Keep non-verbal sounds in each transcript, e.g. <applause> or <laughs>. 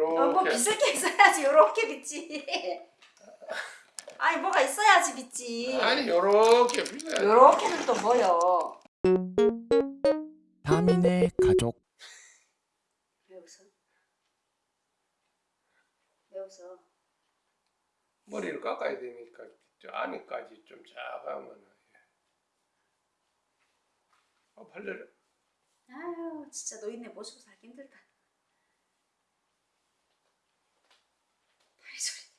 요렇게. 어, 뭐 빗을 게 있어야지 요렇게 빗지 아니 뭐가 있어야지 빗지 아니 요렇게 빗어야지. 요렇게는 또 뭐요 다민의 가족 왜 웃어? 왜 웃어? 머리를 깎아야 되니까 저 안에까지 좀 작으면 아 팔려라. 아유 진짜 노인네 모시고 살기 힘들다 다리 소리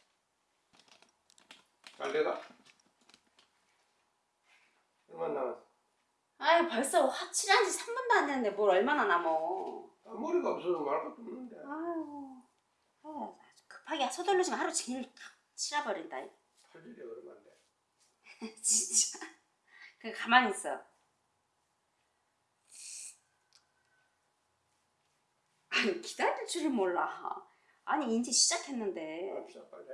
빨래가 얼마 남았어? 아유 벌써 확실한 지 3분도 안 됐는데 뭘 얼마나 남어 아, 머리가 없어서 말 것도 없는데. 아유 급하게 서둘르지만 하루 종일 탁 치라버린다 팔질이 얼마인데? 진짜 그 가만히 있어 아니 기다릴 줄을 몰라 아니 이제 시작했는데 빨리.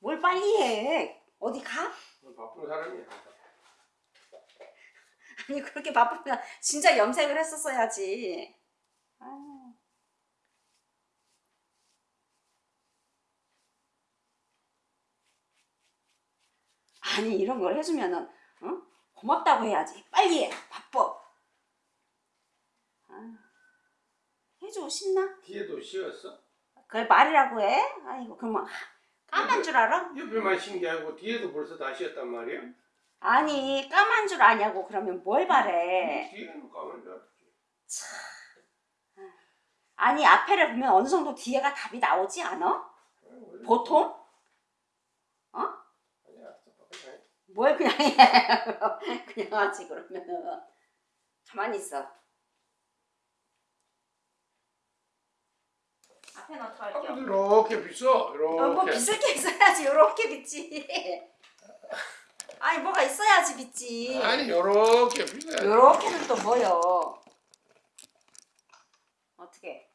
뭘 빨리 해 어디 가? 너 바쁜 사람이야. <laughs> 아니 그렇게 바쁘면 진짜 염색을 했었어야지 아유. 아니 이런 걸 해주면은 어? 고맙다고 해야지 빨리 해 바빠 아유. 해주고 싶나? 뒤에도 씌었어? 그걸 말이라고 해? 아이고 그러면 까만 줄 알아? 옆에만 아니고 뒤에도 벌써 다 씌었단 말이야? 아니 까만 줄 아냐고 그러면 뭘 바래 뒤에는 까만 줄 알았지. 아니 앞에를 보면 어느 정도 뒤에가 답이 나오지 않아? 아니, 보통? 아니야, 그냥 뭘 그냥 해 <laughs> 그냥 하지 그러면은 가만히 있어 앞에는 어떡할게요 아무도 이렇게 빗어, 어, 뭐 이렇게. 빗을 게 있어야지 요렇게 빗지 아니 뭐가 있어야지 빗지 아니 요렇게 빗어야지. 요렇게는 또 뭐요 어떻게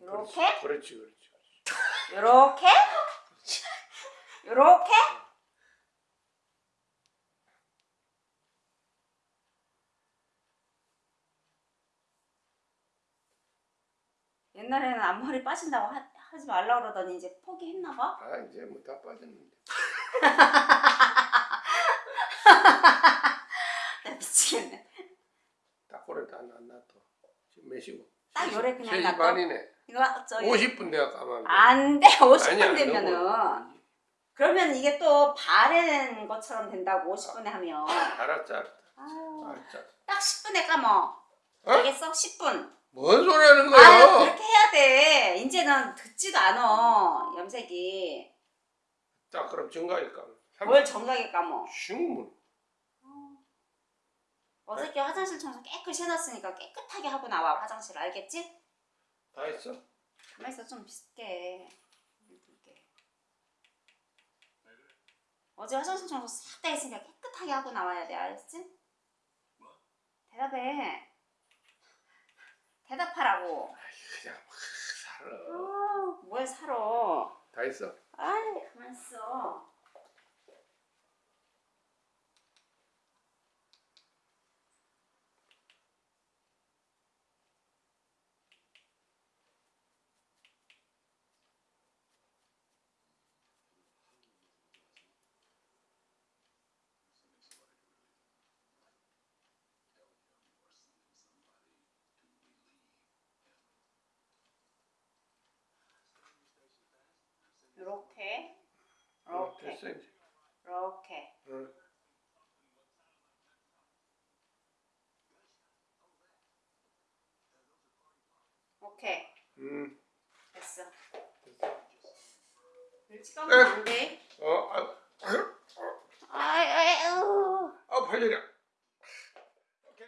요렇게? 그렇지, 그렇지. 요렇게? 요렇게? 옛날에는 앞머리 빠진다고 하, 하지 말라 그러더니 이제 포기했나 봐. 아 이제 뭐 다 빠졌는데. <laughs> 나 미치겠네. 딱 그래 다안 놔둬. 지금 몇 시고? 딱 요래 그냥 3시 놔둬. 반이네. 이거 저기 50분 내가 까만. 안 돼. 50분 아니야, 되면은 너무- 그러면 이게 또 바른 것처럼 된다고 50분에 하면. 알았지, 알았지. 딱 10분에 감어. 어? 알겠어? 10분. 뭔 소리 하는 아 거야? 그렇게 해야 돼. 이제는 듣지도 않아 염색이. 자 그럼 정가일 까면. 뭘 정각에 감어. 슝문. 어저께 화장실 청소 깨끗이 해놨으니까 깨끗하게 하고 나와 화장실 알겠지? 다 했어? 가만 있어 좀 비슷게. 이렇게. 어제 화장실 청소 싹 다 했으니까 깨끗하게 하고 나와야 돼 알겠지? 대답해. 대답하라고. 그냥 막 살아. 아, 뭘 살아. 다 했어? 아이 가만 있 요렇게 됐어 이제. 요렇게 응. 오케이 음. 됐어 됐어. 일찍 하면 안돼 어, 아,